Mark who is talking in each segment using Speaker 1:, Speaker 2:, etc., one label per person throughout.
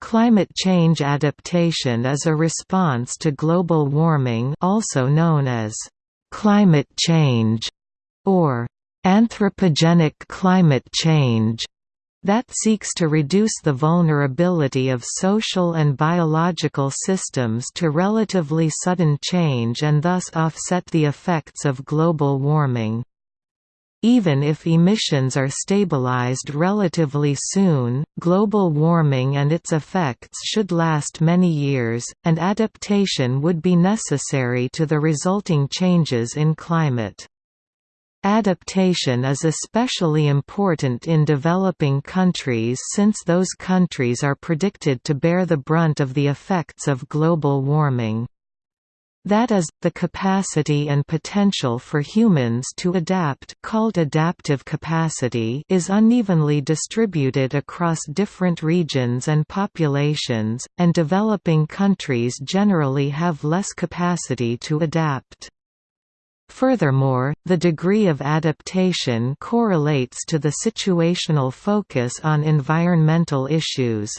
Speaker 1: Climate change adaptation is a response to global warming also known as climate change or anthropogenic climate change that seeks to reduce the vulnerability of social and biological systems to relatively sudden change and thus offset the effects of global warming. Even if emissions are stabilized relatively soon, global warming and its effects should last many years, and adaptation would be necessary to the resulting changes in climate. Adaptation is especially important in developing countries since those countries are predicted to bear the brunt of the effects of global warming. That is, the capacity and potential for humans to adapt called adaptive capacity is unevenly distributed across different regions and populations, and developing countries generally have less capacity to adapt. Furthermore, the degree of adaptation correlates to the situational focus on environmental issues.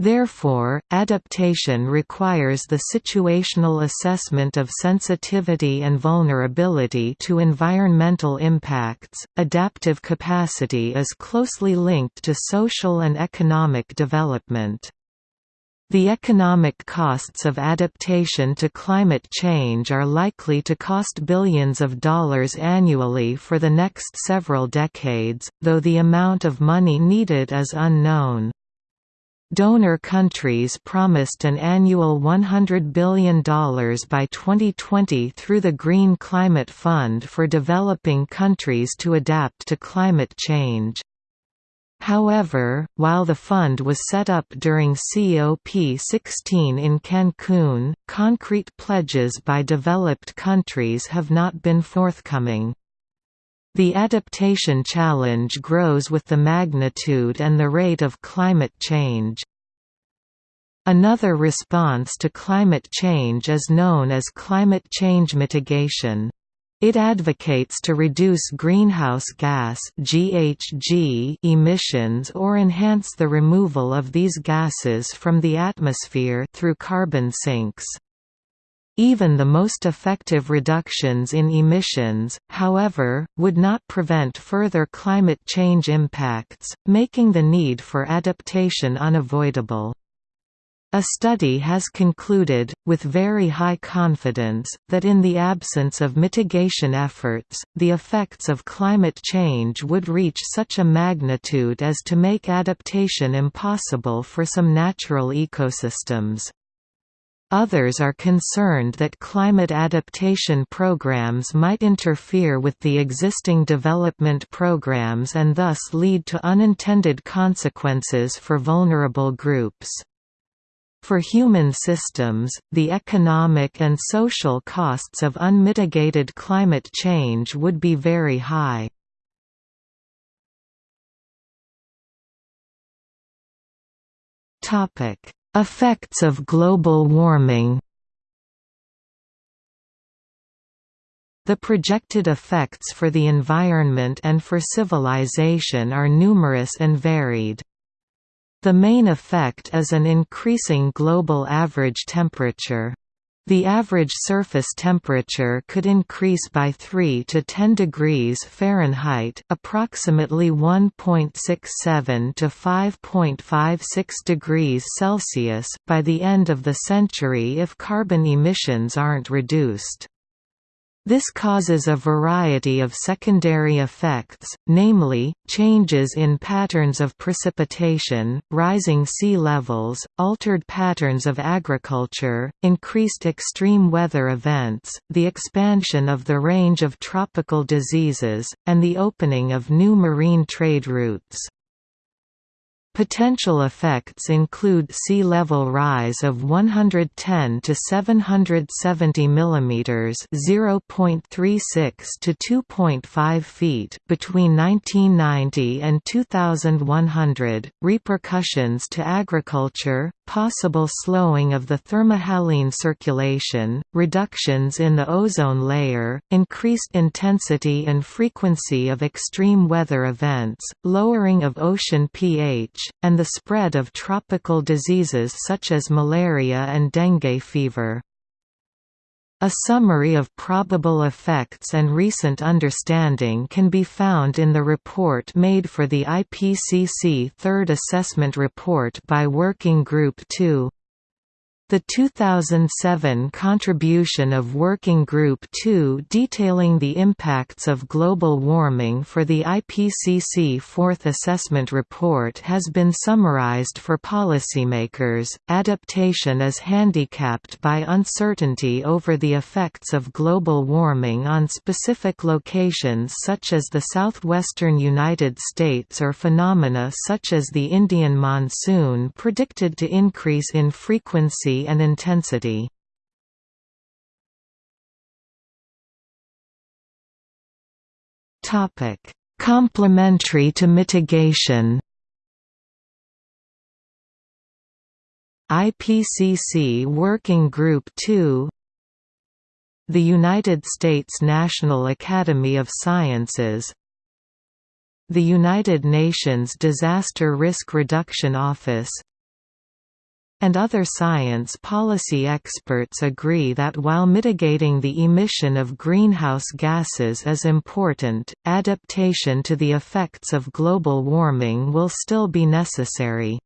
Speaker 1: Therefore, adaptation requires the situational assessment of sensitivity and vulnerability to environmental impacts. Adaptive capacity is closely linked to social and economic development. The economic costs of adaptation to climate change are likely to cost billions of dollars annually for the next several decades, though the amount of money needed is unknown. Donor countries promised an annual $100 billion by 2020 through the Green Climate Fund for developing countries to adapt to climate change. However, while the fund was set up during COP16 in Cancun, concrete pledges by developed countries have not been forthcoming. The adaptation challenge grows with the magnitude and the rate of climate change. Another response to climate change is known as climate change mitigation. It advocates to reduce greenhouse gas (GHG) emissions or enhance the removal of these gases from the atmosphere through carbon sinks. Even the most effective reductions in emissions, however, would not prevent further climate change impacts, making the need for adaptation unavoidable. A study has concluded, with very high confidence, that in the absence of mitigation efforts, the effects of climate change would reach such a magnitude as to make adaptation impossible for some natural ecosystems. Others are concerned that climate adaptation programs might interfere with the existing development programs and thus lead to unintended consequences for vulnerable groups. For human systems, the economic and social costs of unmitigated climate change would be very high. Topic: Effects of global warming The projected effects for the environment and for civilization are numerous and varied. The main effect is an increasing global average temperature. The average surface temperature could increase by 3 to 10 degrees Fahrenheit, approximately 1.67 to 5.56 degrees Celsius by the end of the century if carbon emissions aren't reduced. This causes a variety of secondary effects, namely, changes in patterns of precipitation, rising sea levels, altered patterns of agriculture, increased extreme weather events, the expansion of the range of tropical diseases, and the opening of new marine trade routes. Potential effects include sea level rise of 110 to 770 mm (0.36 to 2.5 feet) between 1990 and 2100, repercussions to agriculture, possible slowing of the thermohaline circulation, reductions in the ozone layer, increased intensity and frequency of extreme weather events, lowering of ocean pH, and the spread of tropical diseases such as malaria and dengue fever. A summary of probable effects and recent understanding can be found in the report made for the IPCC Third Assessment Report by Working Group 2. The 2007 contribution of Working Group 2 detailing the impacts of global warming for the IPCC Fourth Assessment Report has been summarized for policymakers. Adaptation is handicapped by uncertainty over the effects of global warming on specific locations such as the southwestern United States or phenomena such as the Indian monsoon predicted to increase in frequency and intensity. Topic: Complementary to mitigation. IPCC Working Group 2 The United States National Academy of Sciences The United Nations Disaster Risk Reduction Office and other science policy experts agree that while mitigating the emission of greenhouse gases is important, adaptation to the effects of global warming will still be necessary.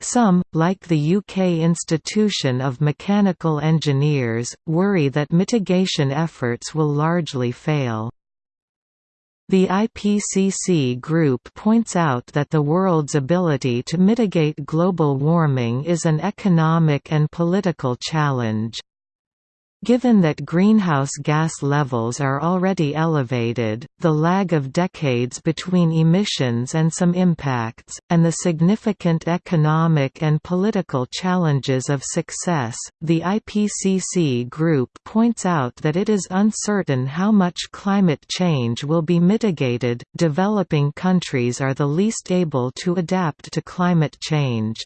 Speaker 1: Some, like the UK Institution of Mechanical Engineers, worry that mitigation efforts will largely fail. The IPCC group points out that the world's ability to mitigate global warming is an economic and political challenge. Given that greenhouse gas levels are already elevated, the lag of decades between emissions and some impacts, and the significant economic and political challenges of success, the IPCC group points out that it is uncertain how much climate change will be mitigated. Developing countries are the least able to adapt to climate change.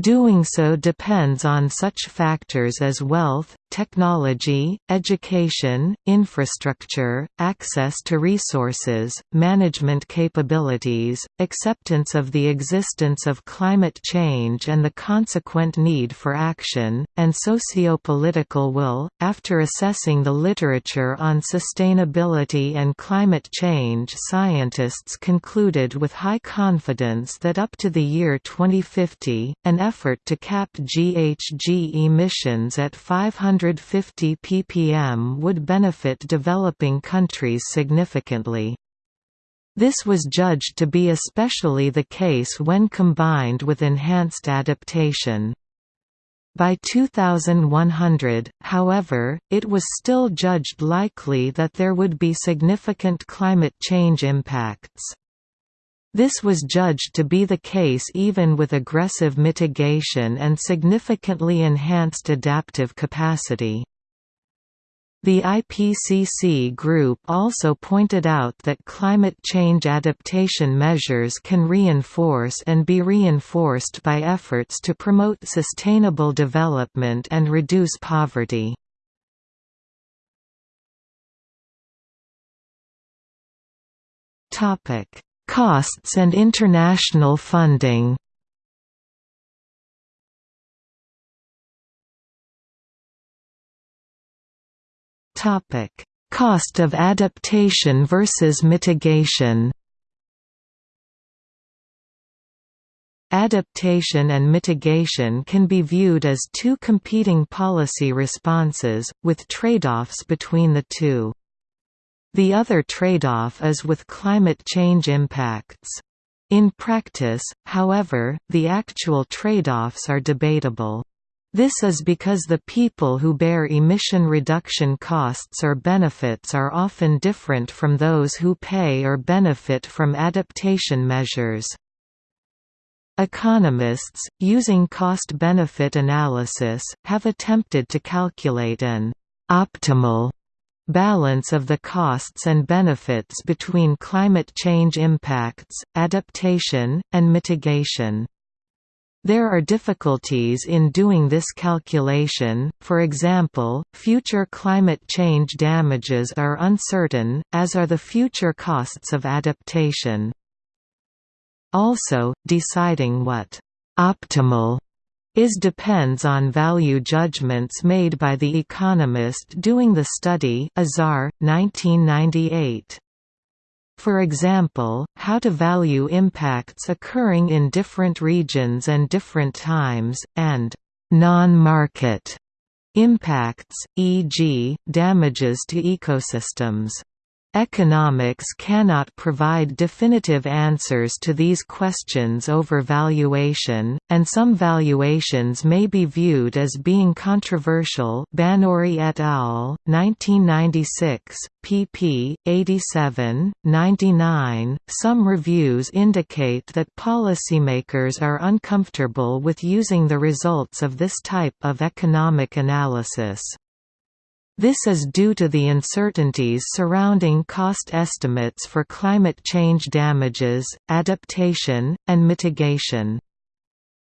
Speaker 1: Doing so depends on such factors as wealth, technology, education, infrastructure, access to resources, management capabilities, acceptance of the existence of climate change and the consequent need for action, and socio-political will. After assessing the literature on sustainability and climate change, scientists concluded with high confidence that up to the year 2050, an effort to cap GHG emissions at 550 ppm would benefit developing countries significantly. This was judged to be especially the case when combined with enhanced adaptation. By 2100, however, it was still judged likely that there would be significant climate change impacts. This was judged to be the case even with aggressive mitigation and significantly enhanced adaptive capacity. The IPCC group also pointed out that climate change adaptation measures can reinforce and be reinforced by efforts to promote sustainable development and reduce poverty. Topic: Costs and international funding Topic: Cost of adaptation versus mitigation Adaptation and mitigation can be viewed as two competing policy responses, with trade-offs between the two. The other trade-off is with climate change impacts. In practice, however, the actual trade-offs are debatable. This is because the people who bear emission reduction costs or benefits are often different from those who pay or benefit from adaptation measures. Economists, using cost-benefit analysis, have attempted to calculate an optimal balance of the costs and benefits between climate change impacts, adaptation, and mitigation. There are difficulties in doing this calculation, for example, future climate change damages are uncertain, as are the future costs of adaptation. Also, deciding what «optimal» is depends on value judgments made by the economist doing the study Azar, 1998. For example, how to value impacts occurring in different regions and different times, and non-market impacts, e.g., damages to ecosystems. Economics cannot provide definitive answers to these questions over valuation, and some valuations may be viewed as being controversial Banuri et al., 1996, pp. 87, 99. Some reviews indicate that policymakers are uncomfortable with using the results of this type of economic analysis. This is due to the uncertainties surrounding cost estimates for climate change damages, adaptation, and mitigation.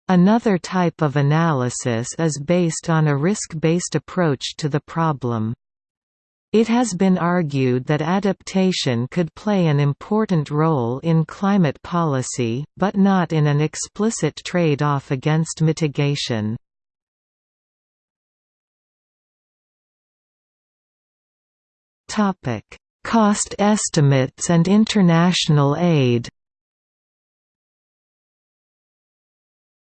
Speaker 1: Another type of analysis is based on a risk-based approach to the problem. It has been argued that adaptation could play an important role in climate policy, but not in an explicit trade-off against mitigation. Topic: Cost estimates and international aid.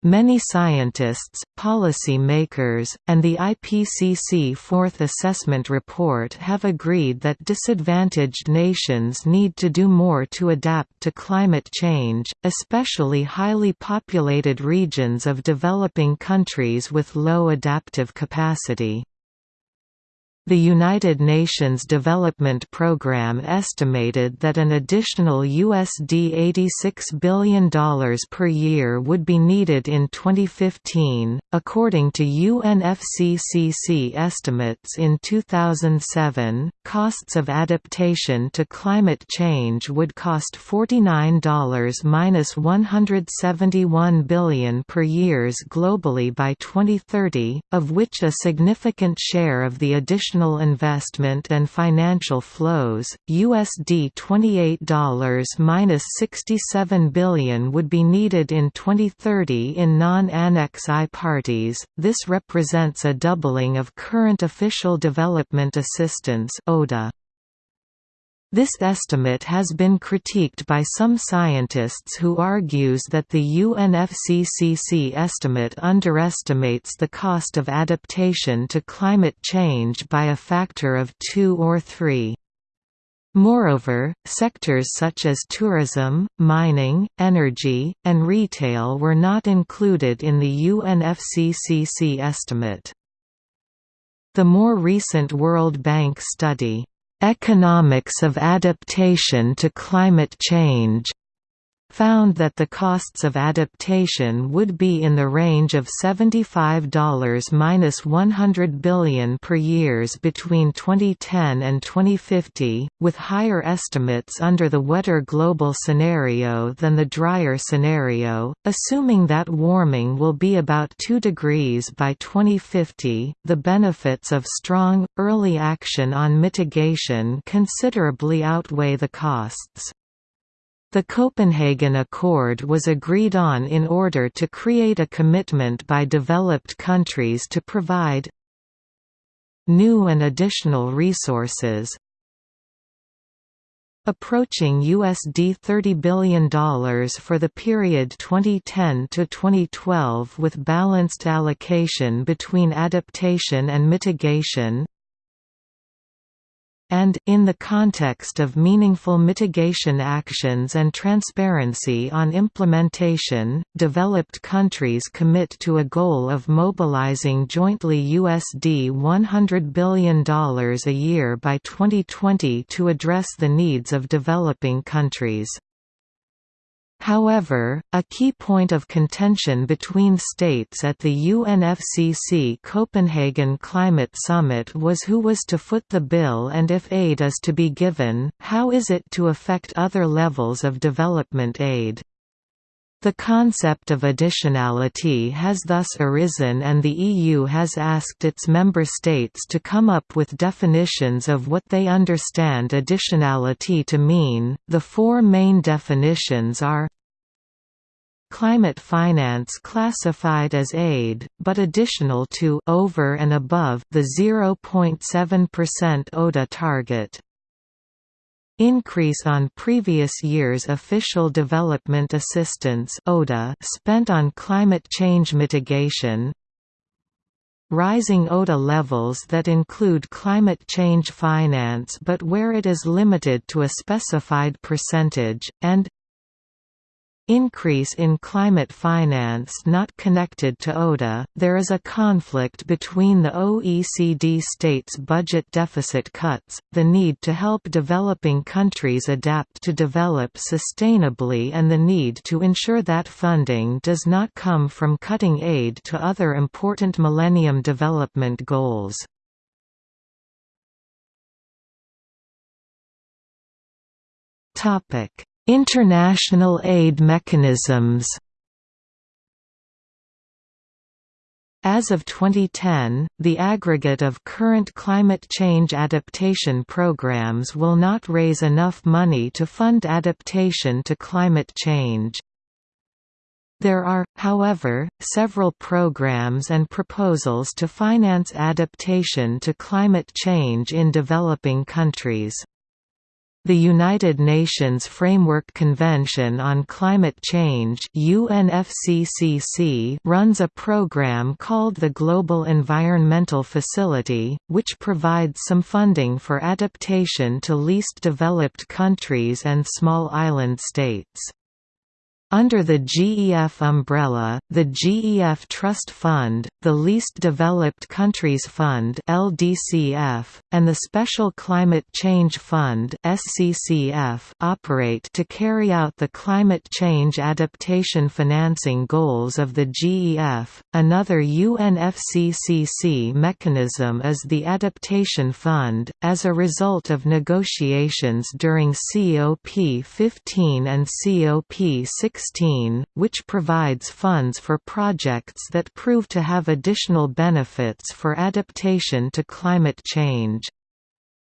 Speaker 1: Many scientists, policy makers, and the IPCC Fourth Assessment Report have agreed that disadvantaged nations need to do more to adapt to climate change, especially highly populated regions of developing countries with low adaptive capacity. The United Nations Development Programme estimated that an additional USD $86 billion per year would be needed in 2015, according to UNFCCC estimates in 2007. Costs of adaptation to climate change would cost $49-171 billion per years globally by 2030, of which a significant share of the additional additional investment and financial flows, USD $28-67 billion would be needed in 2030 in non-Annex I parties. This represents a doubling of current official development assistance (ODA). This estimate has been critiqued by some scientists who argues that the UNFCCC estimate underestimates the cost of adaptation to climate change by a factor of two or three. Moreover, sectors such as tourism, mining, energy, and retail were not included in the UNFCCC estimate. The more recent World Bank study, Economics of Adaptation to Climate Change found that the costs of adaptation would be in the range of $75–100 billion per years between 2010 and 2050, with higher estimates under the wetter global scenario than the drier scenario, assuming that warming will be about 2 degrees by 2050. The benefits of strong, early action on mitigation considerably outweigh the costs. The Copenhagen Accord was agreed on in order to create a commitment by developed countries to provide new and additional resources. Approaching USD $30 billion for the period 2010 to 2012 with balanced allocation between adaptation and mitigation and, in the context of meaningful mitigation actions and transparency on implementation, developed countries commit to a goal of mobilizing jointly USD $100 billion a year by 2020 to address the needs of developing countries. However, a key point of contention between states at the UNFCCC Copenhagen Climate Summit was who was to foot the bill and if aid is to be given, how is it to affect other levels of development aid. The concept of additionality has thus arisen and the EU has asked its member states to come up with definitions of what they understand additionality to mean. The four main definitions are Climate finance classified as aid, but additional to over and above the 0.7% ODA target increase on previous year's official development assistance (ODA) spent on climate change mitigation rising ODA levels that include climate change finance but where it is limited to a specified percentage, and increase in climate finance not connected to ODA, there is a conflict between the OECD states' budget deficit cuts, the need to help developing countries adapt to develop sustainably and the need to ensure that funding does not come from cutting aid to other important Millennium Development Goals. Topic International aid mechanisms As of 2010, the aggregate of current climate change adaptation programs will not raise enough money to fund adaptation to climate change. There are, however, several programs and proposals to finance adaptation to climate change in developing countries. The United Nations Framework Convention on Climate Change UNFCCC runs a program called the Global Environmental Facility, which provides some funding for adaptation to least developed countries and small island states. Under the GEF umbrella, the GEF Trust Fund, the Least Developed Countries Fund (LDCF), and the Special Climate Change Fund (SCCF) operate to carry out the climate change adaptation financing goals of the GEF. Another UNFCCC mechanism is the Adaptation Fund, as a result of negotiations during COP15 and COP16 which provides funds for projects that prove to have additional benefits for adaptation to climate change.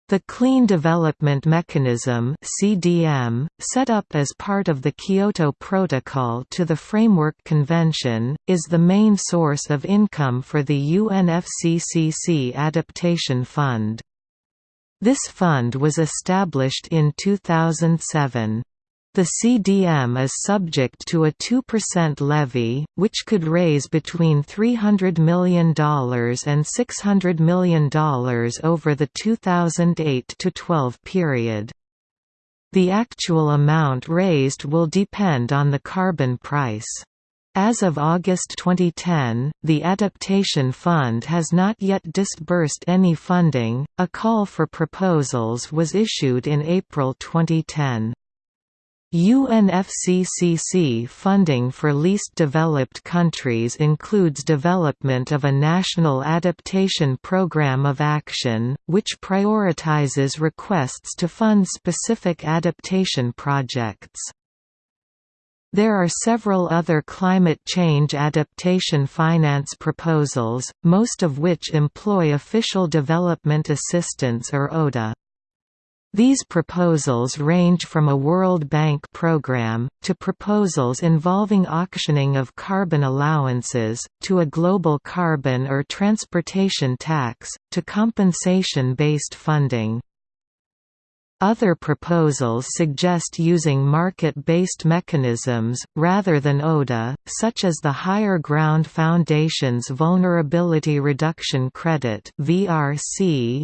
Speaker 1: The Clean Development Mechanism (CDM), set up as part of the Kyoto Protocol to the Framework Convention, is the main source of income for the UNFCCC Adaptation Fund. This fund was established in 2007. The CDM is subject to a 2% levy, which could raise between $300 million and $600 million over the 2008–12 period. The actual amount raised will depend on the carbon price. As of August 2010, the Adaptation Fund has not yet disbursed any funding. A call for proposals was issued in April 2010. UNFCCC funding for least developed countries includes development of a national adaptation program of action, which prioritizes requests to fund specific adaptation projects. There are several other climate change adaptation finance proposals, most of which employ official development assistance or ODA. These proposals range from a World Bank program, to proposals involving auctioning of carbon allowances, to a global carbon or transportation tax, to compensation-based funding. Other proposals suggest using market-based mechanisms, rather than ODA, such as the Higher Ground Foundation's Vulnerability Reduction Credit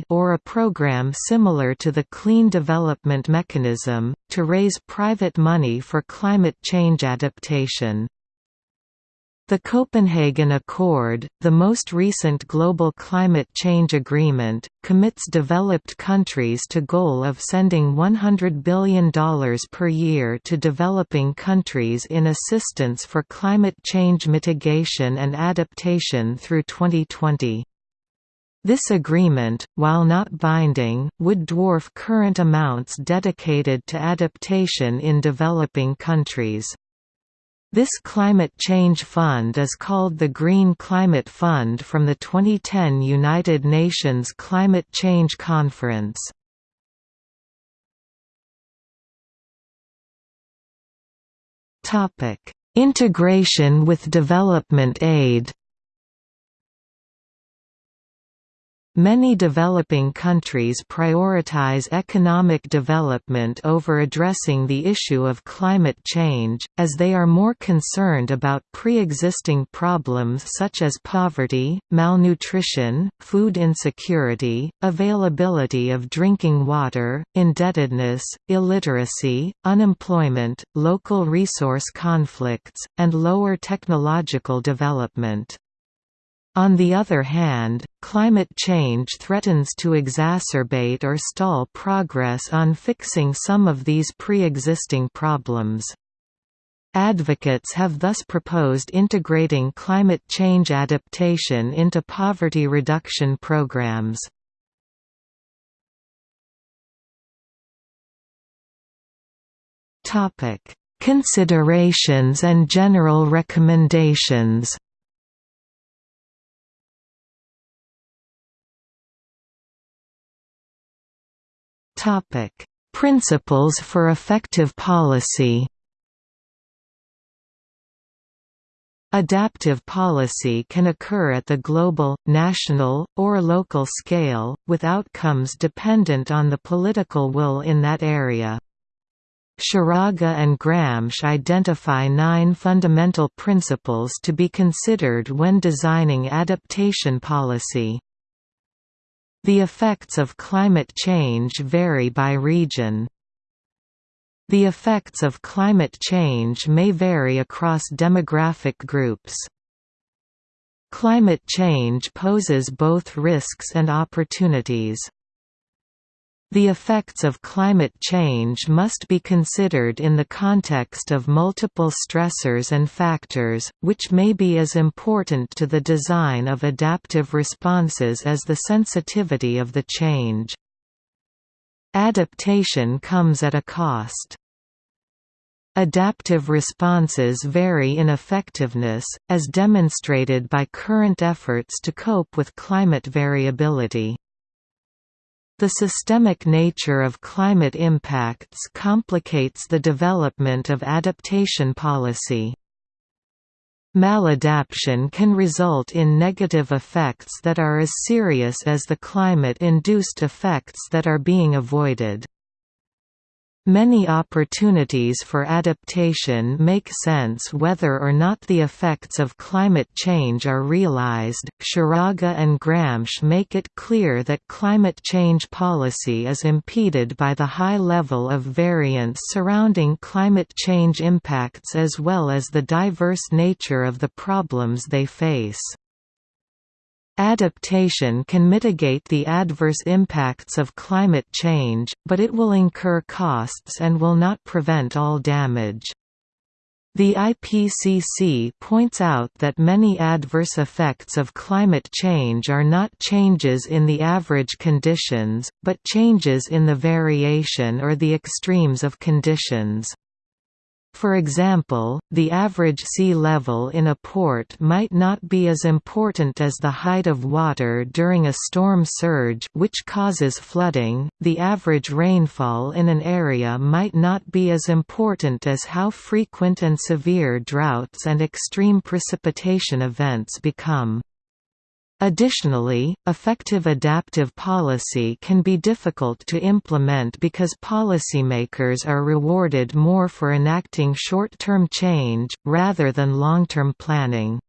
Speaker 1: or a program similar to the Clean Development Mechanism, to raise private money for climate change adaptation. The Copenhagen Accord, the most recent global climate change agreement, commits developed countries to goal of sending $100 billion per year to developing countries in assistance for climate change mitigation and adaptation through 2020. This agreement, while not binding, would dwarf current amounts dedicated to adaptation in developing countries. This climate change fund is called the Green Climate Fund from the 2010 United Nations Climate Change Conference. Integration with development aid Many developing countries prioritize economic development over addressing the issue of climate change, as they are more concerned about pre-existing problems such as poverty, malnutrition, food insecurity, availability of drinking water, indebtedness, illiteracy, unemployment, local resource conflicts, and lower technological development. On the other hand, climate change threatens to exacerbate or stall progress on fixing some of these pre-existing problems. Advocates have thus proposed integrating climate change adaptation into poverty reduction programs. Considerations and general recommendations Topic: Principles for effective policy. Adaptive policy can occur at the global, national, or local scale, with outcomes dependent on the political will in that area. Scheraga and Grambsch identify nine fundamental principles to be considered when designing adaptation policy. The effects of climate change vary by region. The effects of climate change may vary across demographic groups. Climate change poses both risks and opportunities. The effects of climate change must be considered in the context of multiple stressors and factors, which may be as important to the design of adaptive responses as the sensitivity of the change. Adaptation comes at a cost. Adaptive responses vary in effectiveness, as demonstrated by current efforts to cope with climate variability. The systemic nature of climate impacts complicates the development of adaptation policy. Maladaptation can result in negative effects that are as serious as the climate-induced effects that are being avoided. Many opportunities for adaptation make sense whether or not the effects of climate change are realized. Scheraga and Grambsch make it clear that climate change policy is impeded by the high level of variance surrounding climate change impacts as well as the diverse nature of the problems they face. Adaptation can mitigate the adverse impacts of climate change, but it will incur costs and will not prevent all damage. The IPCC points out that many adverse effects of climate change are not changes in the average conditions, but changes in the variation or the extremes of conditions. For example, the average sea level in a port might not be as important as the height of water during a storm surge which causes flooding, the average rainfall in an area might not be as important as how frequent and severe droughts and extreme precipitation events become. Additionally, effective adaptive policy can be difficult to implement because policymakers are rewarded more for enacting short-term change, rather than long-term planning.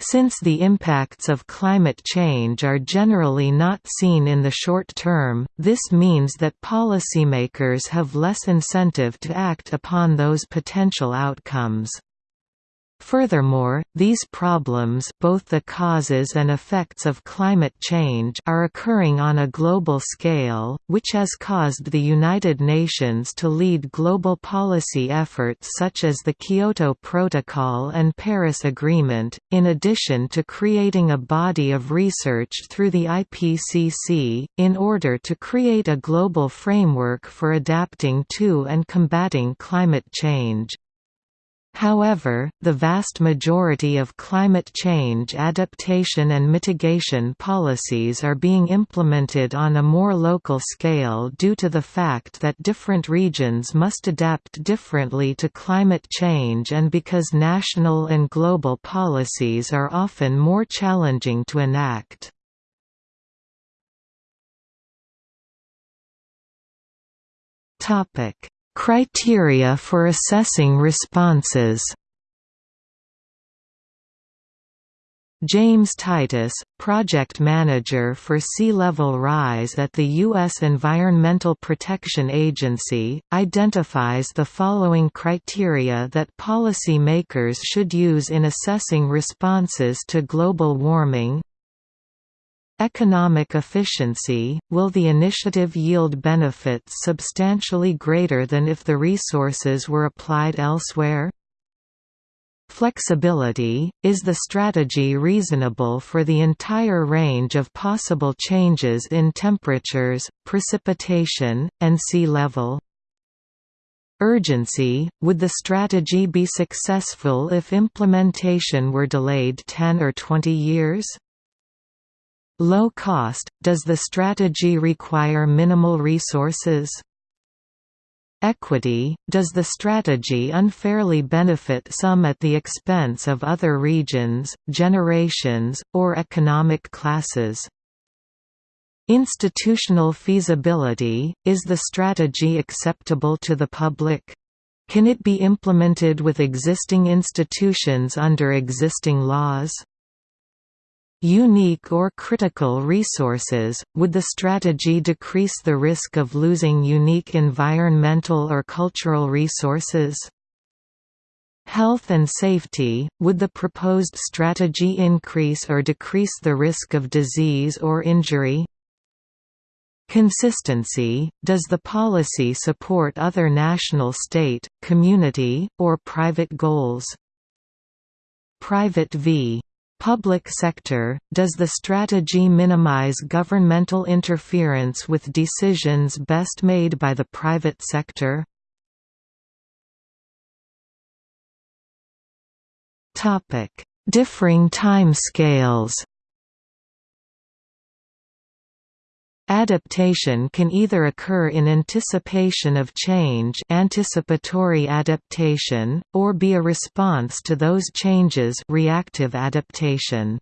Speaker 1: Since the impacts of climate change are generally not seen in the short term, this means that policymakers have less incentive to act upon those potential outcomes. Furthermore, these problems both the causes and effects of climate change are occurring on a global scale, which has caused the United Nations to lead global policy efforts such as the Kyoto Protocol and Paris Agreement, in addition to creating a body of research through the IPCC, in order to create a global framework for adapting to and combating climate change. However, the vast majority of climate change adaptation and mitigation policies are being implemented on a more local scale due to the fact that different regions must adapt differently to climate change and because national and global policies are often more challenging to enact. Topic Criteria for assessing responses James Titus, project manager for sea level rise at the U.S. Environmental Protection Agency, identifies the following criteria that policy makers should use in assessing responses to global warming Economic efficiency – Will the initiative yield benefits substantially greater than if the resources were applied elsewhere? Flexibility – Is the strategy reasonable for the entire range of possible changes in temperatures, precipitation, and sea level? Urgency – Would the strategy be successful if implementation were delayed 10 or 20 years? Low cost – Does the strategy require minimal resources? Equity – Does the strategy unfairly benefit some at the expense of other regions, generations, or economic classes? Institutional feasibility – Is the strategy acceptable to the public? Can it be implemented with existing institutions under existing laws? Unique or critical resources, would the strategy decrease the risk of losing unique environmental or cultural resources? Health and safety, would the proposed strategy increase or decrease the risk of disease or injury? Consistency, does the policy support other national state, community, or private goals? Private v. Public sector, does the strategy minimize governmental interference with decisions best made by the private sector? Differing timescales Adaptation can either occur in anticipation of change anticipatory adaptation, or be a response to those changes reactive adaptation.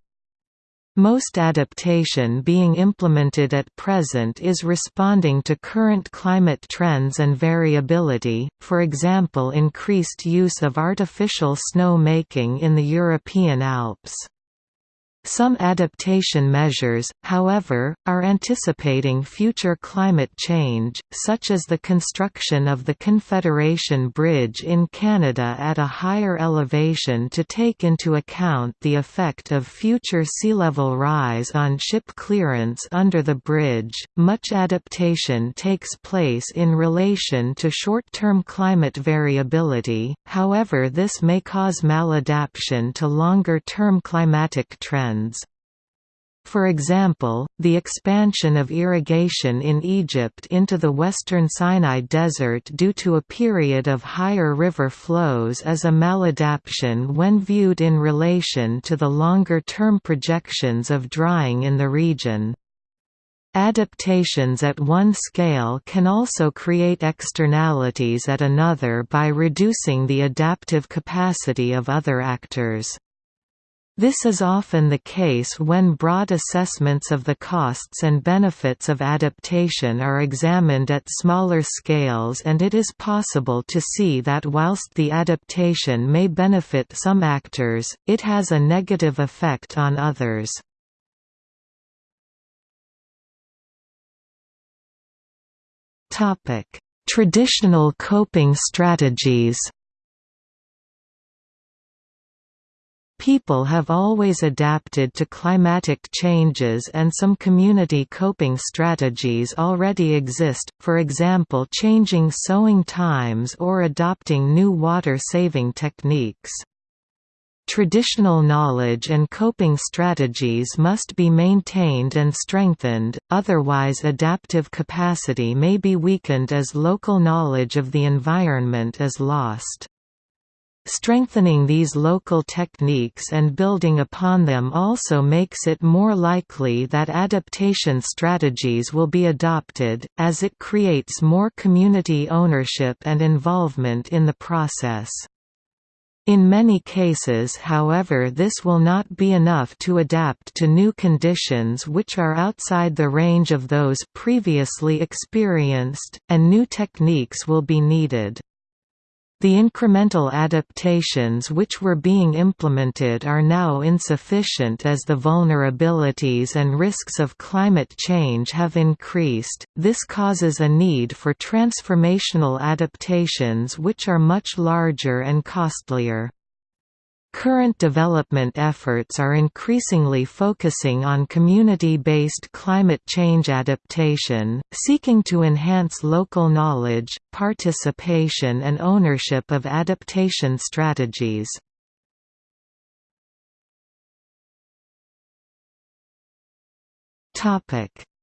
Speaker 1: Most adaptation being implemented at present is responding to current climate trends and variability, for example increased use of artificial snow making in the European Alps. Some adaptation measures, however, are anticipating future climate change, such as the construction of the Confederation Bridge in Canada at a higher elevation to take into account the effect of future sea level rise on ship clearance under the bridge. Much adaptation takes place in relation to short term climate variability, however, this may cause maladaptation to longer term climatic trends trends. For example, the expansion of irrigation in Egypt into the western Sinai Desert due to a period of higher river flows is a maladaptation when viewed in relation to the longer-term projections of drying in the region. Adaptations at one scale can also create externalities at another by reducing the adaptive capacity of other actors. This is often the case when broad assessments of the costs and benefits of adaptation are examined at smaller scales and it is possible to see that whilst the adaptation may benefit some actors, it has a negative effect on others. Traditional coping strategies People have always adapted to climatic changes and some community coping strategies already exist, for example changing sowing times or adopting new water-saving techniques. Traditional knowledge and coping strategies must be maintained and strengthened, otherwise adaptive capacity may be weakened as local knowledge of the environment is lost. Strengthening these local techniques and building upon them also makes it more likely that adaptation strategies will be adopted, as it creates more community ownership and involvement in the process. In many cases however this will not be enough to adapt to new conditions which are outside the range of those previously experienced, and new techniques will be needed. The incremental adaptations which were being implemented are now insufficient as the vulnerabilities and risks of climate change have increased. This causes a need for transformational adaptations which are much larger and costlier. Current development efforts are increasingly focusing on community-based climate change adaptation, seeking to enhance local knowledge, participation and ownership of adaptation strategies.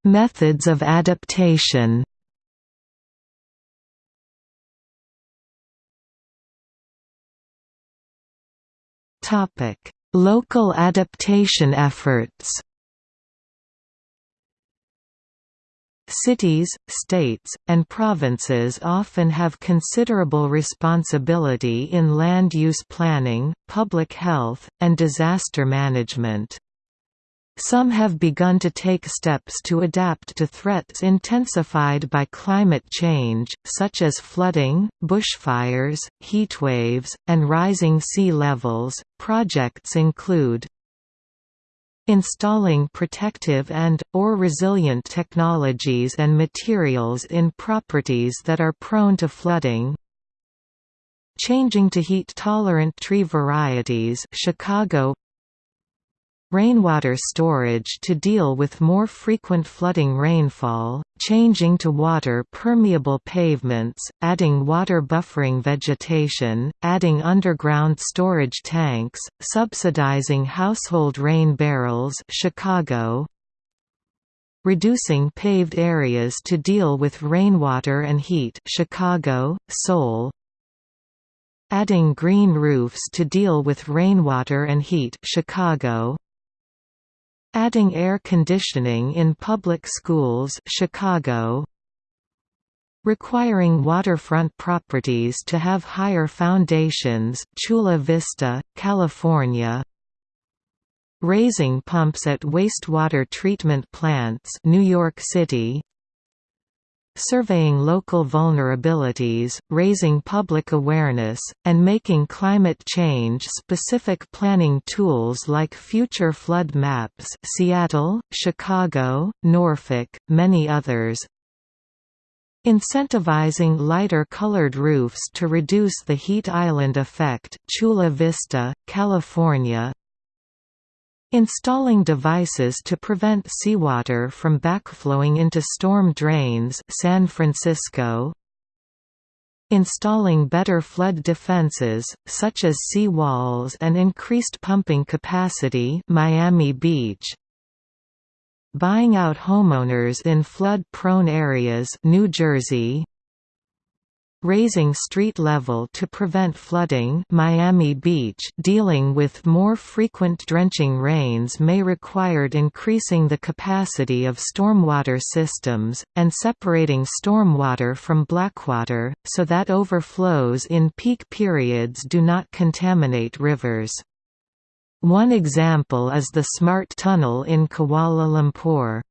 Speaker 1: Methods of adaptation Topic: Local adaptation efforts. Cities, states, and provinces often have considerable responsibility in land use planning, public health, and disaster management. Some have begun to take steps to adapt to threats intensified by climate change, such as flooding, bushfires, heatwaves, and rising sea levels. Projects include installing protective and, or resilient technologies and materials in properties that are prone to flooding, changing to heat-tolerant tree varieties Chicago Rainwater storage to deal with more frequent flooding rainfall, changing to water-permeable pavements, adding water buffering vegetation, adding underground storage tanks, subsidizing household rain barrels Chicago, reducing paved areas to deal with rainwater and heat Chicago, Seoul, adding green roofs to deal with rainwater and heat Chicago, Adding air conditioning in public schools Chicago Requiring waterfront properties to have higher foundations Chula Vista, California Raising pumps at wastewater treatment plants New York City surveying local vulnerabilities, raising public awareness, and making climate change-specific planning tools like future flood maps Seattle, Chicago, Norfolk, many others, Incentivizing lighter colored roofs to reduce the heat island effect Chula Vista, California Installing devices to prevent seawater from backflowing into storm drains San Francisco. Installing better flood defenses, such as sea walls and increased pumping capacity Miami Beach. Buying out homeowners in flood-prone areas New Jersey raising street level to prevent flooding Miami Beach dealing with more frequent drenching rains may required increasing the capacity of stormwater systems, and separating stormwater from blackwater, so that overflows in peak periods do not contaminate rivers. One example is the SMART tunnel in Kuala Lumpur.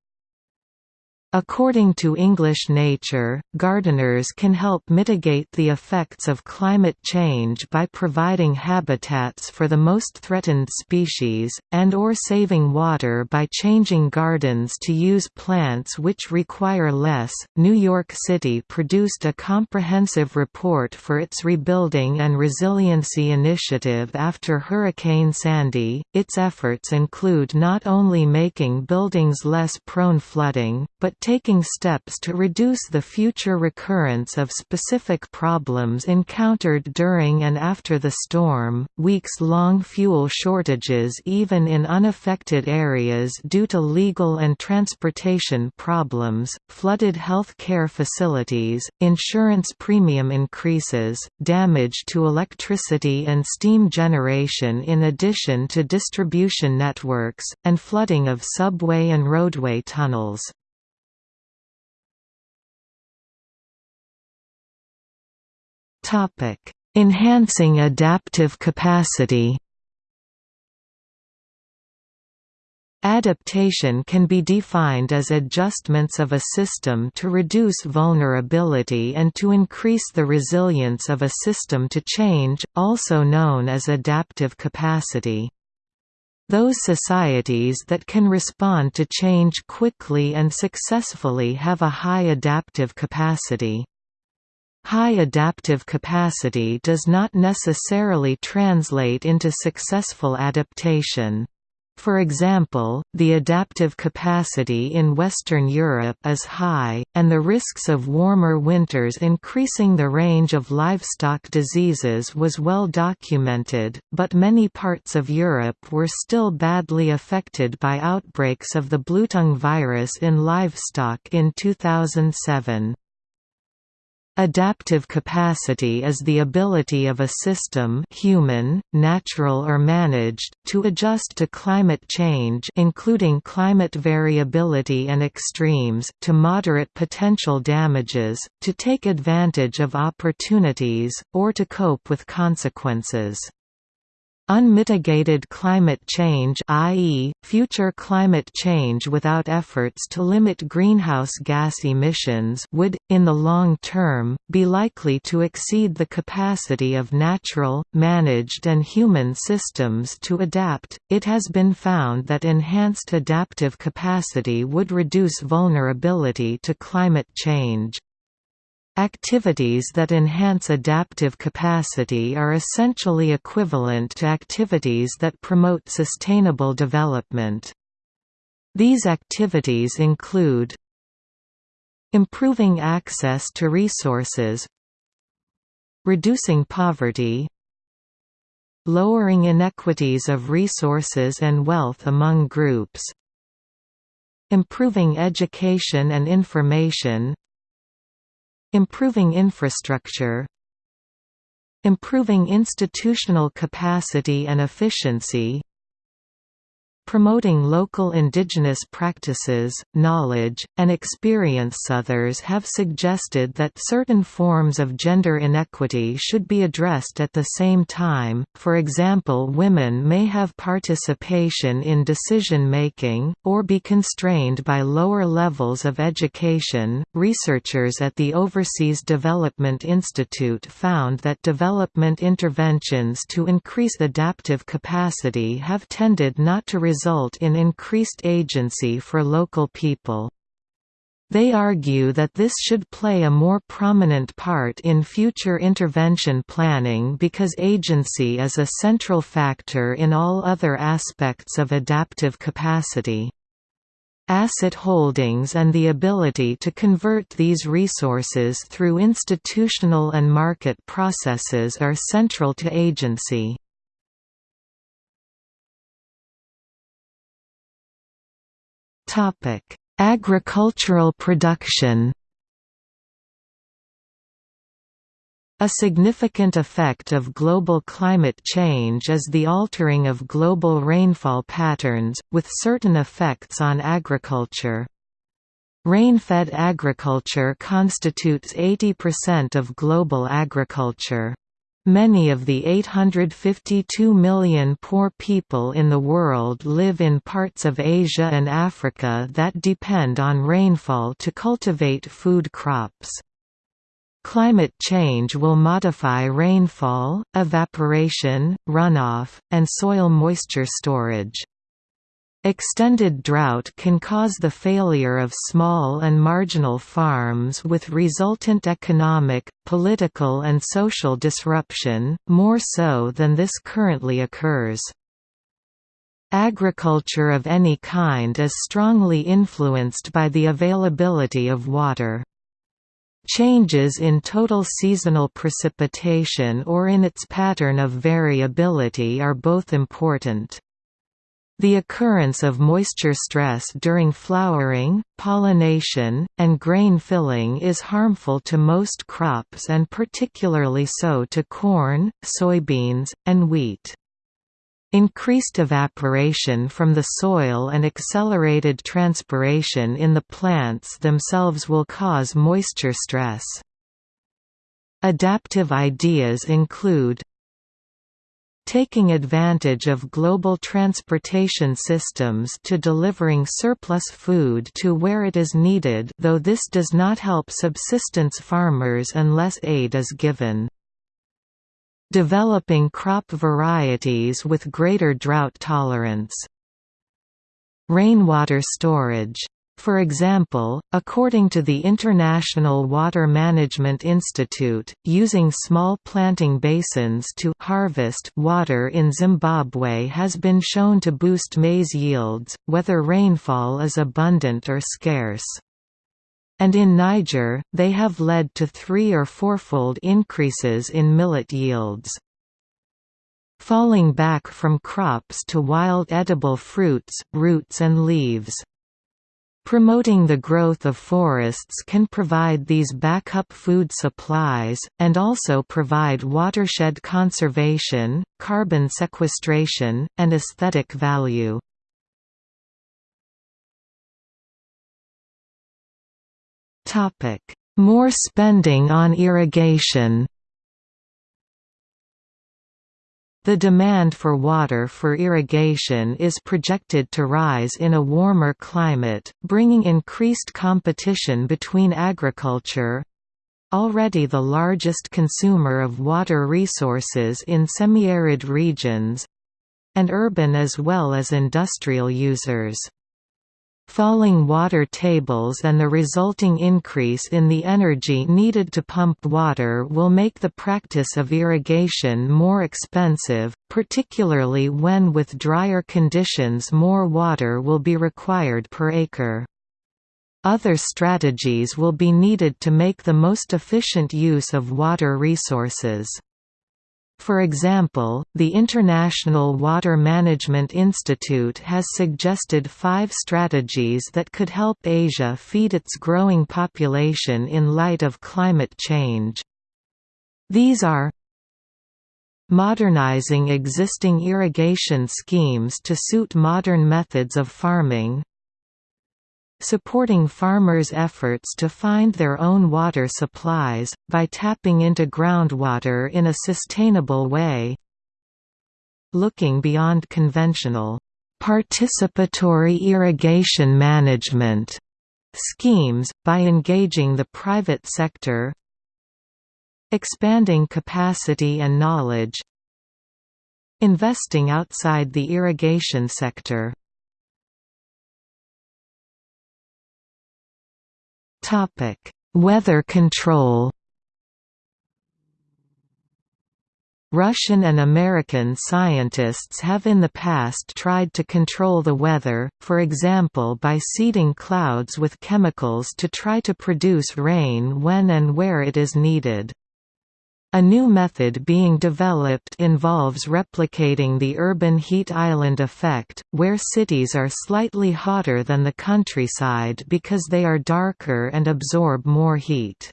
Speaker 1: According to English Nature, gardeners can help mitigate the effects of climate change by providing habitats for the most threatened species, and or saving water by changing gardens to use plants which require less. New York City produced a comprehensive report for its Rebuilding and Resiliency Initiative after Hurricane Sandy. Its efforts include not only making buildings less prone flooding, but taking steps to reduce the future recurrence of specific problems encountered during and after the storm, weeks-long fuel shortages even in unaffected areas due to legal and transportation problems, flooded health care facilities, insurance premium increases, damage to electricity and steam generation in addition to distribution networks, and flooding of subway and roadway tunnels. Enhancing adaptive capacity Adaptation can be defined as adjustments of a system to reduce vulnerability and to increase the resilience of a system to change, also known as adaptive capacity. Those societies that can respond to change quickly and successfully have a high adaptive capacity. High adaptive capacity does not necessarily translate into successful adaptation. For example, the adaptive capacity in Western Europe is high, and the risks of warmer winters increasing the range of livestock diseases was well documented, but many parts of Europe were still badly affected by outbreaks of the bluetongue virus in livestock in 2007. Adaptive capacity is the ability of a system human, natural or managed, to adjust to climate change including climate variability and extremes, to moderate potential damages, to take advantage of opportunities, or to cope with consequences. Unmitigated climate change i.e., future climate change without efforts to limit greenhouse gas emissions would, in the long term, be likely to exceed the capacity of natural, managed and human systems to adapt. It has been found that enhanced adaptive capacity would reduce vulnerability to climate change. Activities that enhance adaptive capacity are essentially equivalent to activities that promote sustainable development. These activities include Improving access to resources Reducing poverty Lowering inequities of resources and wealth among groups Improving education and information Improving infrastructure Improving institutional capacity and efficiency promoting local indigenous practices, knowledge, and experience. Others have suggested that certain forms of gender inequity should be addressed at the same time, for example women may have participation in decision-making, or be constrained by lower levels of education. Researchers at the Overseas Development Institute found that development interventions to increase adaptive capacity have tended not to result in increased agency for local people. They argue that this should play a more prominent part in future intervention planning because agency is a central factor in all other aspects of adaptive capacity. Asset holdings and the ability to convert these resources through institutional and market processes are central to agency. Agricultural production. A significant effect of global climate change is the altering of global rainfall patterns, with certain effects on agriculture. Rain-fed agriculture constitutes 80% of global agriculture. Many of the 852 million poor people in the world live in parts of Asia and Africa that depend on rainfall to cultivate food crops. Climate change will modify rainfall, evaporation, runoff, and soil moisture storage. Extended drought can cause the failure of small and marginal farms with resultant economic, political and social disruption, more so than this currently occurs. Agriculture of any kind is strongly influenced by the availability of water. Changes in total seasonal precipitation or in its pattern of variability are both important. The occurrence of moisture stress during flowering, pollination, and grain filling is harmful to most crops and particularly so to corn, soybeans, and wheat. Increased evaporation from the soil and accelerated transpiration in the plants themselves will cause moisture stress. Adaptive ideas include taking advantage of global transportation systems to delivering surplus food to where it is needed though this does not help subsistence farmers unless aid is given. Developing crop varieties with greater drought tolerance. Rainwater storage for example, according to the International Water Management Institute, using small planting basins to harvest water in Zimbabwe has been shown to boost maize yields, whether rainfall is abundant or scarce. And in Niger, they have led to three- or fourfold increases in millet yields. Falling back from crops to wild edible fruits, roots and leaves Promoting the growth of forests can provide these backup food supplies, and also provide watershed conservation, carbon sequestration, and aesthetic value. More spending on irrigation The demand for water for irrigation is projected to rise in a warmer climate, bringing increased competition between agriculture—already the largest consumer of water resources in semi-arid regions—and urban as well as industrial users. Falling water tables and the resulting increase in the energy needed to pump water will make the practice of irrigation more expensive, particularly when with drier conditions more water will be required per acre. Other strategies will be needed to make the most efficient use of water resources. For example, the International Water Management Institute has suggested five strategies that could help Asia feed its growing population in light of climate change. These are Modernizing existing irrigation schemes to suit modern methods of farming supporting farmers' efforts to find their own water supplies, by tapping into groundwater in a sustainable way. Looking beyond conventional participatory irrigation management schemes, by engaging the private sector. Expanding capacity and knowledge. Investing outside the irrigation sector Topic: Weather control. Russian and American scientists have in the past tried to control the weather, for example by seeding clouds with chemicals to try to produce rain when and where it is needed. A new method being developed involves replicating the urban heat island effect, where cities are slightly hotter than the countryside because they are darker and absorb more heat.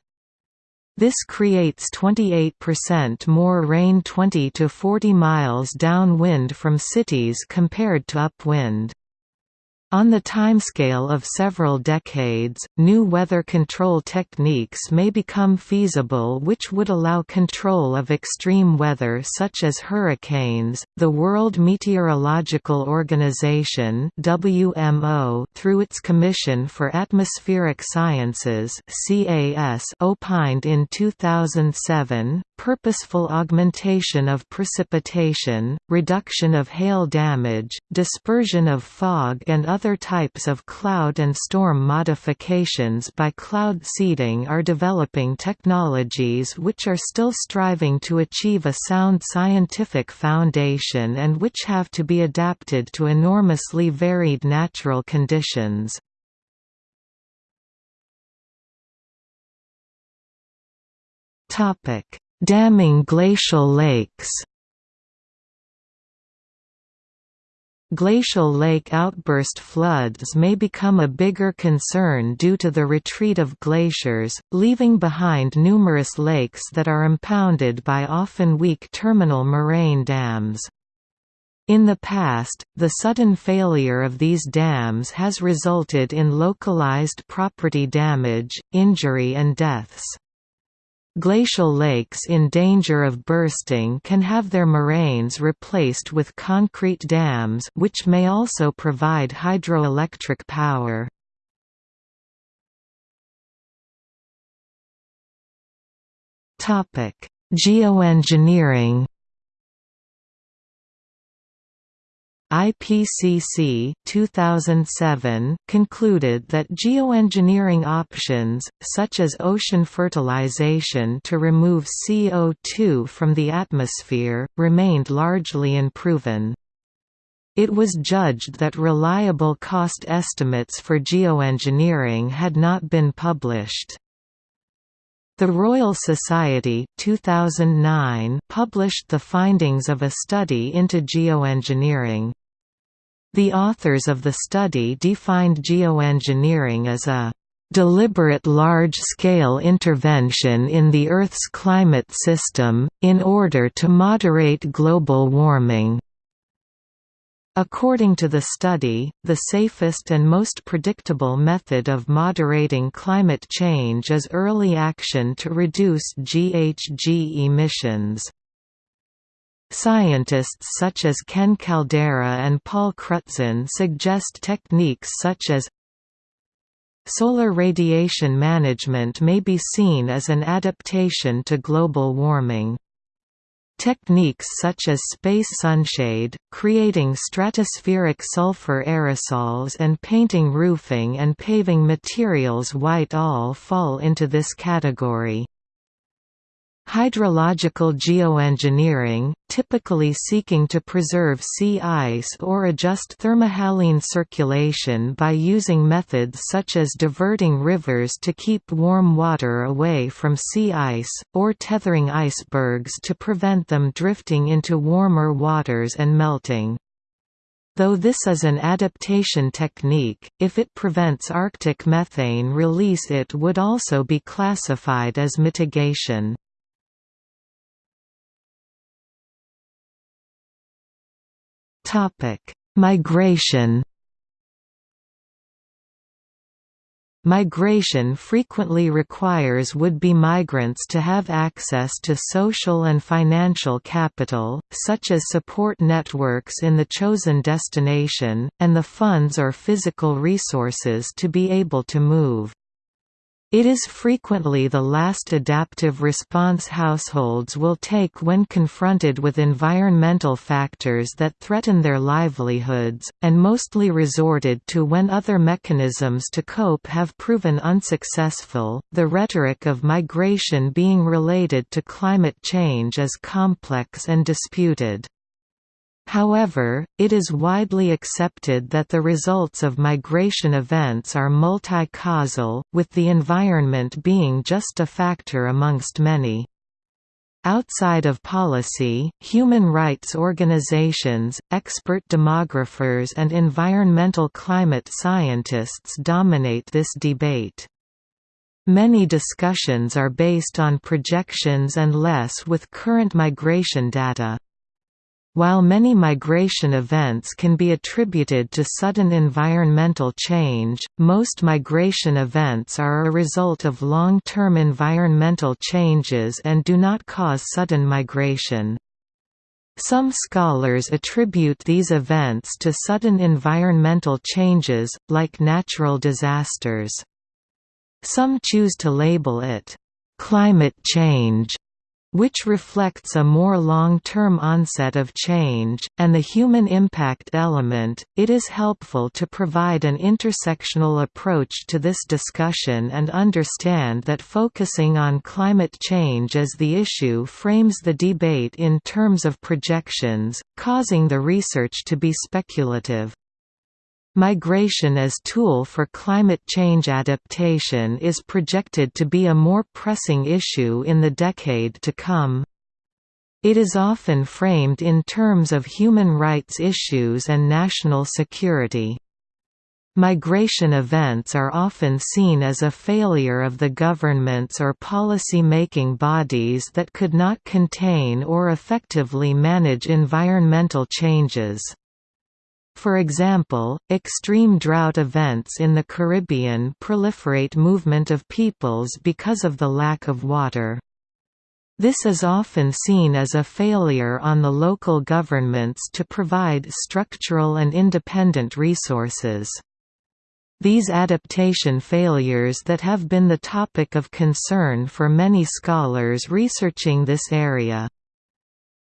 Speaker 1: This creates 28% more rain 20 to 40 miles downwind from cities compared to upwind. On the timescale of several decades, new weather control techniques may become feasible which would allow control of extreme weather such as hurricanes. The World Meteorological Organization (WMO) through its Commission for Atmospheric Sciences (CAS) opined in 2007 purposeful augmentation of precipitation, reduction of hail damage, dispersion of fog and other types of cloud and storm modifications by cloud seeding are developing technologies which are still striving to achieve a sound scientific foundation and which have to be adapted to enormously varied natural conditions. Topic: Damming glacial lakes. Glacial lake outburst floods may become a bigger concern due to the retreat of glaciers, leaving behind numerous lakes that are impounded by often weak terminal moraine dams. In the past, the sudden failure of these dams has resulted in localized property damage, injury and deaths. Glacial lakes in danger of bursting can have their moraines replaced with concrete dams which may also provide hydroelectric power. Geoengineering IPCC 2007 concluded that geoengineering options, such as ocean fertilization to remove CO2 from the atmosphere, remained largely unproven. It was judged that reliable cost estimates for geoengineering had not been published. The Royal Society 2009 published the findings of a study into geoengineering. The authors of the study defined geoengineering as a deliberate large-scale intervention in the Earth's climate system, in order to moderate global warming. According to the study, the safest and most predictable method of moderating climate change is early action to reduce GHG emissions. Scientists such as Ken Caldeira and Paul Crutzen suggest techniques such as Solar radiation management may be seen as an adaptation to global warming. Techniques such as space sunshade, creating stratospheric sulfur aerosols and painting roofing and paving materials white all fall into this category. Hydrological geoengineering, typically seeking to preserve sea ice or adjust thermohaline circulation by using methods such as diverting rivers to keep warm water away from sea ice, or tethering icebergs to prevent them drifting into warmer waters and melting. Though this is an adaptation technique, if it prevents Arctic methane release it would also be classified as mitigation. Migration. Migration frequently requires would-be migrants to have access to social and financial capital, such as support networks in the chosen destination, and the funds or physical resources to be able to move. It is frequently the last adaptive response households will take when confronted with environmental factors that threaten their livelihoods, and mostly resorted to when other mechanisms to cope have proven unsuccessful. The rhetoric of migration being related to climate change is complex and disputed. However, it is widely accepted that the results of migration events are multi-causal, with the environment being just a factor amongst many. Outside of policy, human rights organizations, expert demographers and environmental climate scientists dominate this debate. Many discussions are based on projections and less with current migration data. While many migration events can be attributed to sudden environmental change, most migration events are a result of long-term environmental changes and do not cause sudden migration. Some scholars attribute these events to sudden environmental changes, like natural disasters. Some choose to label it, "...climate change", which reflects a more long-term onset of change, and the human impact element, it is helpful to provide an intersectional approach to this discussion and understand that focusing on climate change as the issue frames the debate in terms of projections, causing the research to be speculative. Migration as tool for climate change adaptation is projected to be a more pressing issue in the decade to come. It is often framed in terms of human rights issues and national security. Migration events are often seen as a failure of the governments or policy-making bodies that could not contain or effectively manage environmental changes. For example, extreme drought events in the Caribbean proliferate movement of peoples because of the lack of water. This is often seen as a failure on the local governments to provide structural and independent resources. These adaptation failures that have been the topic of concern for many scholars researching this area.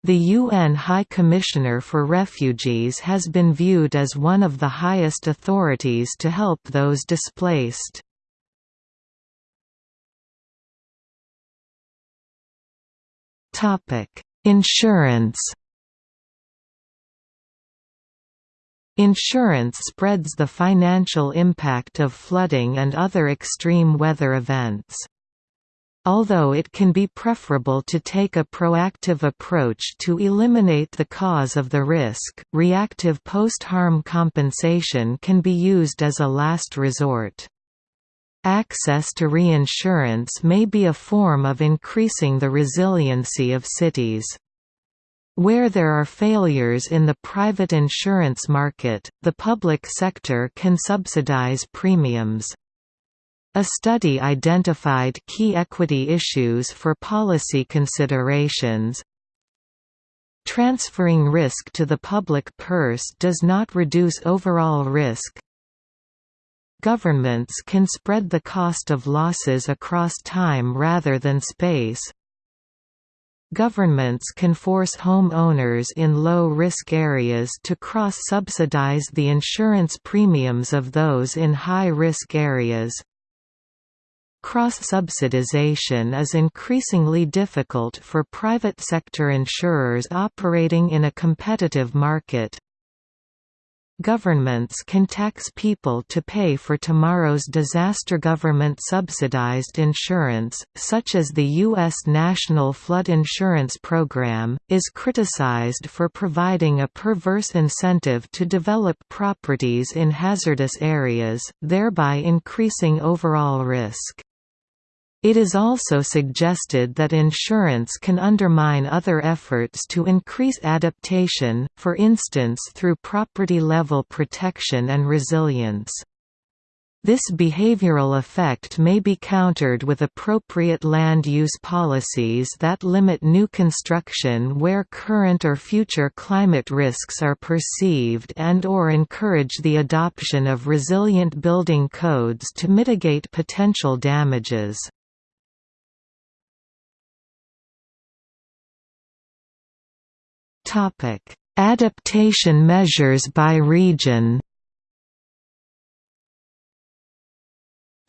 Speaker 1: The UN High Commissioner for Refugees has been viewed as one of the highest authorities to help those displaced. Insurance Insurance spreads the financial impact of flooding and other extreme weather events. Although it can be preferable to take a proactive approach to eliminate the cause of the risk, reactive post-harm compensation can be used as a last resort. Access to reinsurance may be a form of increasing the resiliency of cities. Where there are failures in the private insurance market, the public sector can subsidize premiums. A study identified key equity issues for policy considerations. Transferring risk to the public purse does not reduce overall risk. Governments can spread the cost of losses across time rather than space. Governments can force homeowners in low-risk areas to cross-subsidize the insurance premiums of those in high-risk areas. Cross-subsidization is increasingly difficult for private sector insurers operating in a competitive market. Governments can tax people to pay for tomorrow's disaster government-subsidized insurance, such as the U.S. National Flood Insurance Program, is criticized for providing a perverse incentive to develop properties in hazardous areas, thereby increasing overall risk. It is also suggested that insurance can undermine other efforts to increase adaptation, for instance through property-level protection and resilience. This behavioral effect may be countered with appropriate land use policies that limit new construction where current or future climate risks are perceived and or encourage the adoption of resilient building codes to mitigate potential damages. Adaptation measures by region.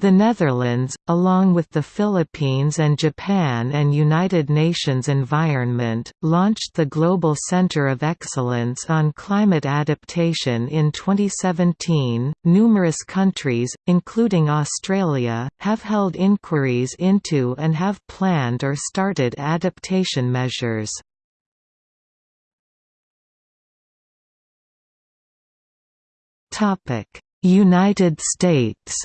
Speaker 1: The Netherlands, along with the Philippines and Japan and United Nations Environment, launched the Global Center of Excellence on Climate Adaptation in 2017. Numerous countries, including Australia, have held inquiries into and have planned or started adaptation measures. United States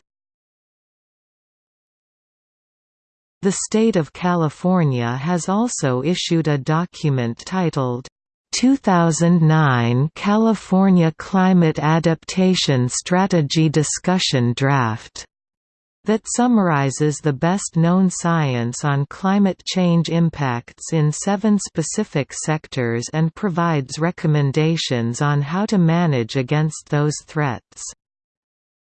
Speaker 1: The state of California has also issued a document titled, 2009 California Climate Adaptation Strategy Discussion Draft that summarizes the best-known science on climate change impacts in seven specific sectors and provides recommendations on how to manage against those threats.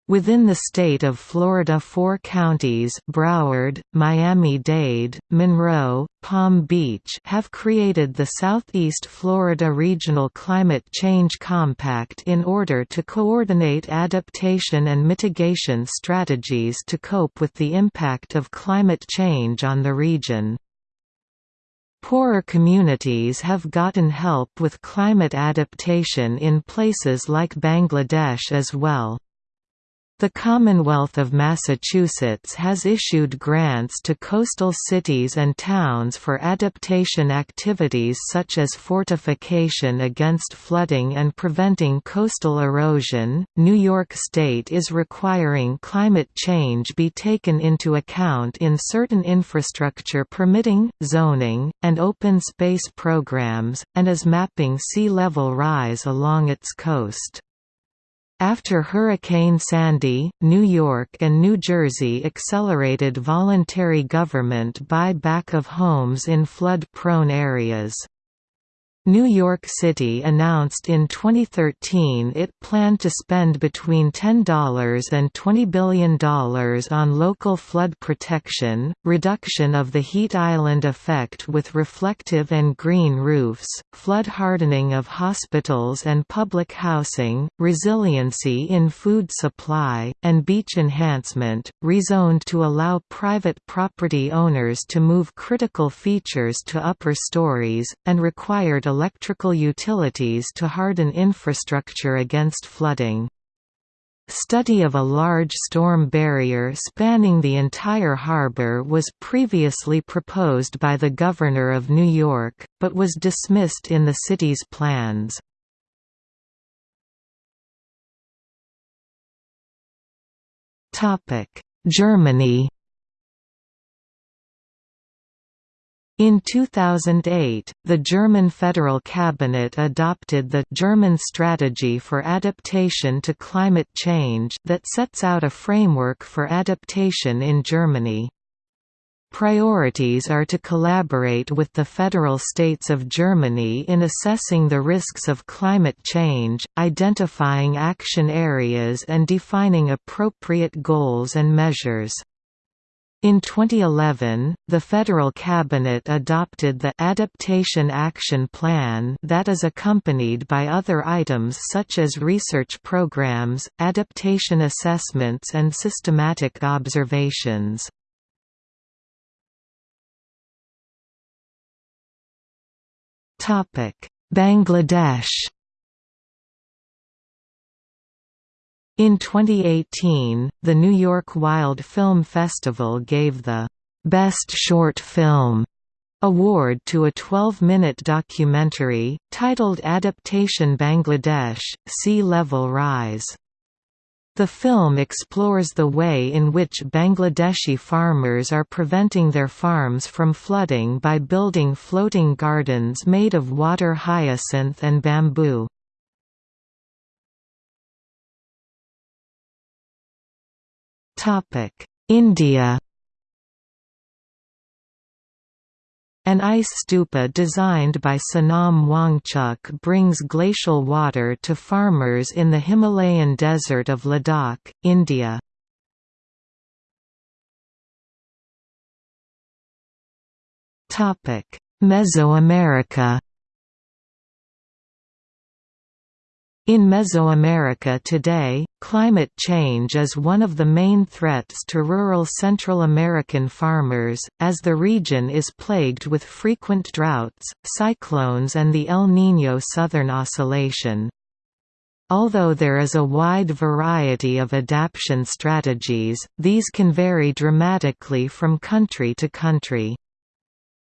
Speaker 1: Within the state of Florida four counties Broward, Miami-Dade, Monroe, Palm Beach have created the Southeast Florida Regional Climate Change Compact in order to coordinate adaptation and mitigation strategies to cope with the impact of climate change on the region. Poorer communities have gotten help with climate adaptation in places like Bangladesh as well. The Commonwealth of Massachusetts has issued grants to coastal cities and towns for adaptation activities such as fortification against flooding and preventing coastal erosion. New York State is requiring climate change be taken into account in certain infrastructure permitting, zoning, and open space programs, and is mapping sea level rise along its coast. After Hurricane Sandy, New York and New Jersey accelerated voluntary government buy-back of homes in flood-prone areas. New York City announced in 2013 it planned to spend between $10 and $20 billion on local flood protection, reduction of the heat island effect with reflective and green roofs, flood hardening of hospitals and public housing, resiliency in food supply, and beach enhancement, rezoned to allow private property owners to move critical features to upper stories, and required electrical utilities to harden infrastructure against flooding. Study of a large storm barrier spanning the entire harbor was previously proposed by the Governor of New York, but was dismissed in the city's plans. Germany In 2008, the German federal cabinet adopted the German Strategy for Adaptation to Climate Change that sets out a framework for adaptation in Germany. Priorities are to collaborate with the federal states of Germany in assessing the risks of climate change, identifying action areas and defining appropriate goals and measures. In 2011, the federal cabinet adopted the Adaptation Action Plan that is accompanied by other items such as research programs, adaptation assessments and systematic observations. Bangladesh In 2018, the New York Wild Film Festival gave the Best Short Film award to a 12-minute documentary, titled Adaptation Bangladesh, Sea Level Rise. The film explores the way in which Bangladeshi farmers are preventing their farms from flooding by building floating gardens made of water hyacinth and bamboo. India. An ice stupa designed by Sonam Wangchuk brings glacial water to farmers in the Himalayan desert of Ladakh, India. Mesoamerica In Mesoamerica today, climate change is one of the main threats to rural Central American farmers, as the region is plagued with frequent droughts, cyclones and the El Niño Southern Oscillation. Although there is a wide variety of adaptation strategies, these can vary dramatically from country to country.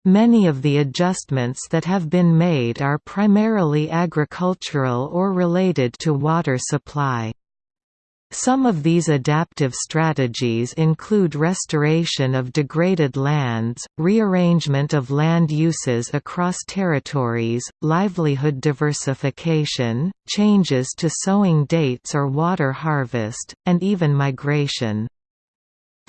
Speaker 1: Many of the adjustments that have been made are primarily agricultural or related to water supply. Some of these adaptive strategies include restoration of degraded lands, rearrangement of land uses across territories, livelihood diversification, changes to sowing dates or water harvest, and even migration.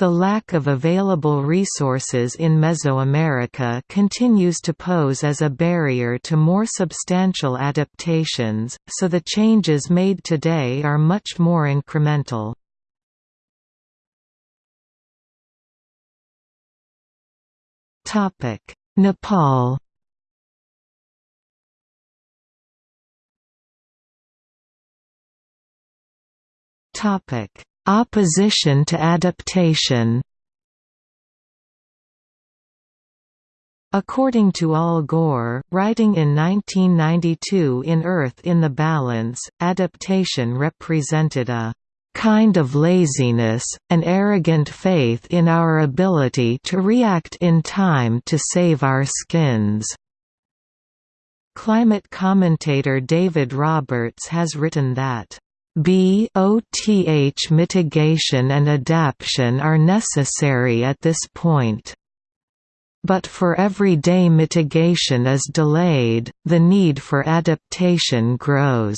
Speaker 1: The lack of available resources in Mesoamerica continues to pose as a barrier to more substantial adaptations, so the changes made today are much more incremental. Nepal Topic Opposition to adaptation According to Al Gore, writing in 1992 in Earth in the Balance, adaptation represented a kind of laziness, an arrogant faith in our ability to react in time to save our skins." Climate commentator David Roberts has written that BOTH mitigation and adaptation are necessary at this point. But for every day mitigation is delayed, the need for adaptation grows.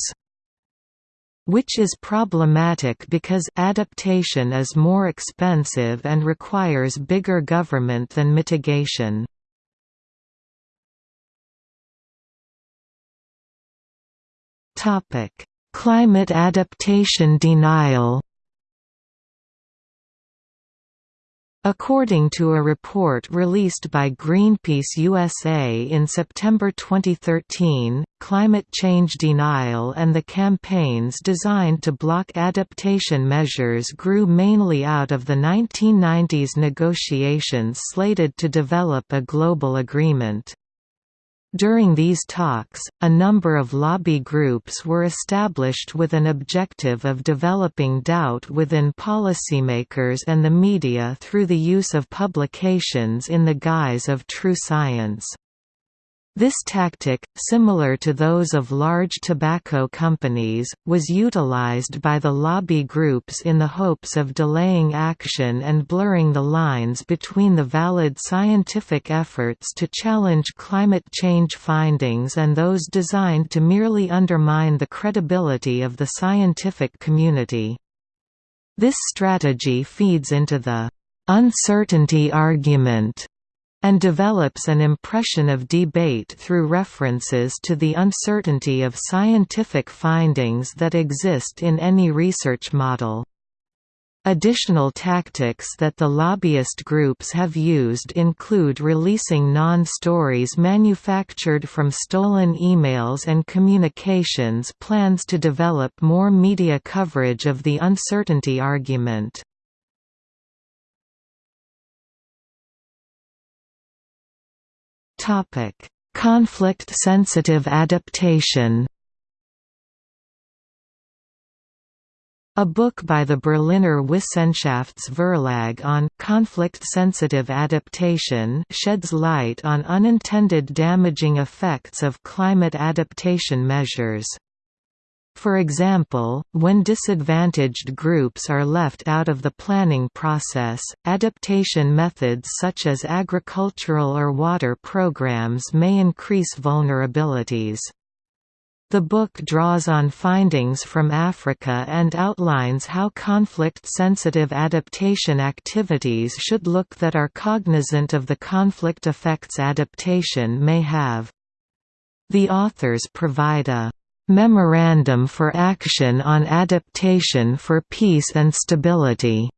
Speaker 1: Which is problematic because adaptation is more expensive and requires bigger government than mitigation. Climate adaptation denial According to a report released by Greenpeace USA in September 2013, climate change denial and the campaigns designed to block adaptation measures grew mainly out of the 1990s negotiations slated to develop a global agreement. During these talks, a number of lobby groups were established with an objective of developing doubt within policymakers and the media through the use of publications in the guise of true science. This tactic, similar to those of large tobacco companies, was utilized by the lobby groups in the hopes of delaying action and blurring the lines between the valid scientific efforts to challenge climate change findings and those designed to merely undermine the credibility of the scientific community. This strategy feeds into the uncertainty argument and develops an impression of debate through references to the uncertainty of scientific findings that exist in any research model. Additional tactics that the lobbyist groups have used include releasing non-stories manufactured from stolen emails and communications plans to develop more media coverage of the uncertainty argument. Conflict-sensitive adaptation. A book by the Berliner Wissenschaftsverlag on conflict-sensitive adaptation sheds light on unintended damaging effects of climate adaptation measures. For example, when disadvantaged groups are left out of the planning process, adaptation methods such as agricultural or water programs may increase vulnerabilities. The book draws on findings from Africa and outlines how conflict-sensitive adaptation activities should look that are cognizant of the conflict effects adaptation may have. The authors provide a Memorandum for Action on Adaptation for Peace and Stability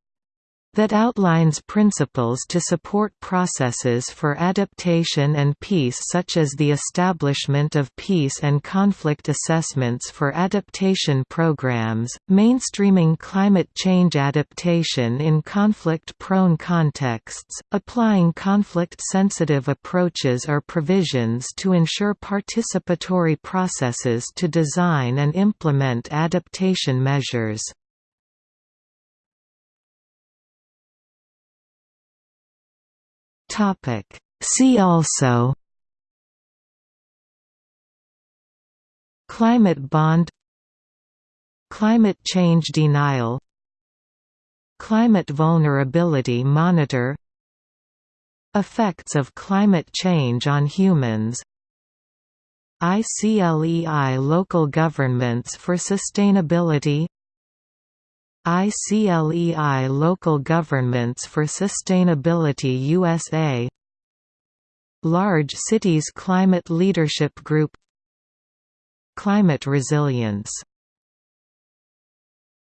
Speaker 1: that outlines principles to support processes for adaptation and peace such as the establishment of peace and conflict assessments for adaptation programs, mainstreaming climate change adaptation in conflict-prone contexts, applying conflict-sensitive approaches or provisions to ensure participatory processes to design and implement adaptation measures. Topic. See also Climate bond Climate change denial Climate vulnerability monitor Effects of climate change on humans ICLEI Local Governments for Sustainability ICLEI Local Governments for Sustainability USA Large Cities Climate Leadership Group. Climate Resilience